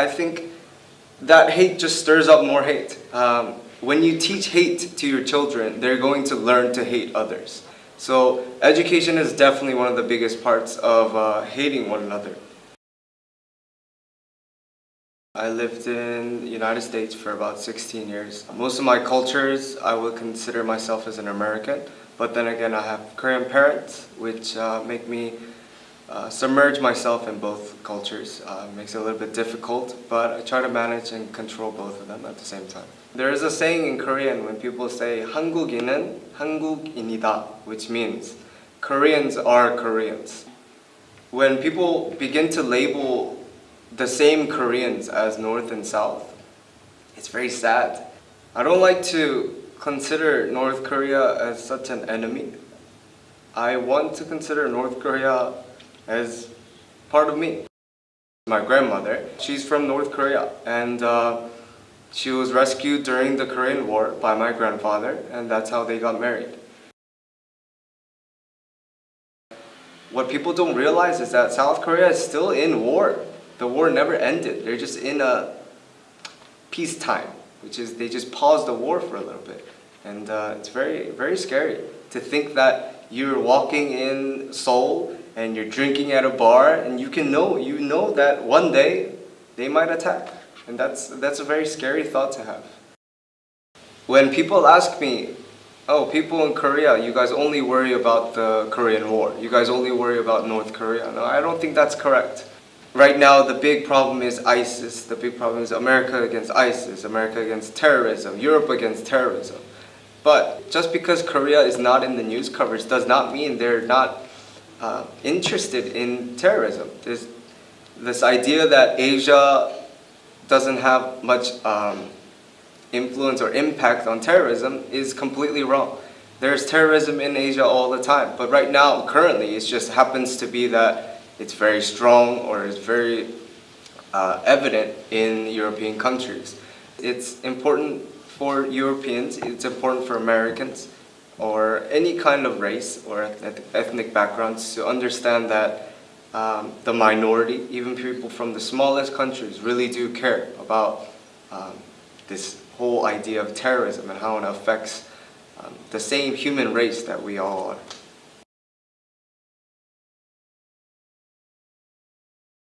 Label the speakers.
Speaker 1: I think that hate just stirs up more hate. Um, when you teach hate to your children, they're going to learn to hate others. So education is definitely one of the biggest parts of uh, hating one another. I lived in the United States for about 16 years. Most of my cultures, I would consider myself as an American, but then again, I have Korean parents, which uh, make me uh, submerge myself in both cultures. Uh, makes it a little bit difficult, but I try to manage and control both of them at the same time. There is a saying in Korean when people say 한국인은 한국인이다, which means Koreans are Koreans. When people begin to label the same Koreans as North and South, it's very sad. I don't like to consider North Korea as such an enemy. I want to consider North Korea as part of me. My grandmother, she's from North Korea and uh, she was rescued during the Korean War by my grandfather and that's how they got married. What people don't realize is that South Korea is still in war. The war never ended. They're just in a peacetime, which is they just paused the war for a little bit. And uh, it's very, very scary to think that you're walking in Seoul and you're drinking at a bar and you can know, you know that one day they might attack. And that's, that's a very scary thought to have. When people ask me, oh, people in Korea, you guys only worry about the Korean War. You guys only worry about North Korea. No, I don't think that's correct. Right now, the big problem is ISIS. The big problem is America against ISIS, America against terrorism, Europe against terrorism. But just because Korea is not in the news coverage does not mean they're not uh, interested in terrorism. There's this idea that Asia doesn't have much um, influence or impact on terrorism is completely wrong. There's terrorism in Asia all the time, but right now, currently, it just happens to be that it's very strong or it's very uh, evident in European countries. It's important for Europeans, it's important for Americans, or any kind of race or ethnic backgrounds to understand that um, the minority, even people from the smallest countries, really do care about um, this whole idea of terrorism and how it affects um, the same human race that we all are.